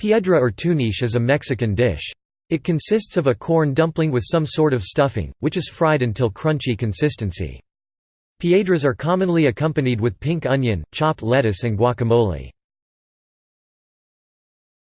Piedra or tuniche is a Mexican dish. It consists of a corn dumpling with some sort of stuffing, which is fried until crunchy consistency. Piedras are commonly accompanied with pink onion, chopped lettuce and guacamole.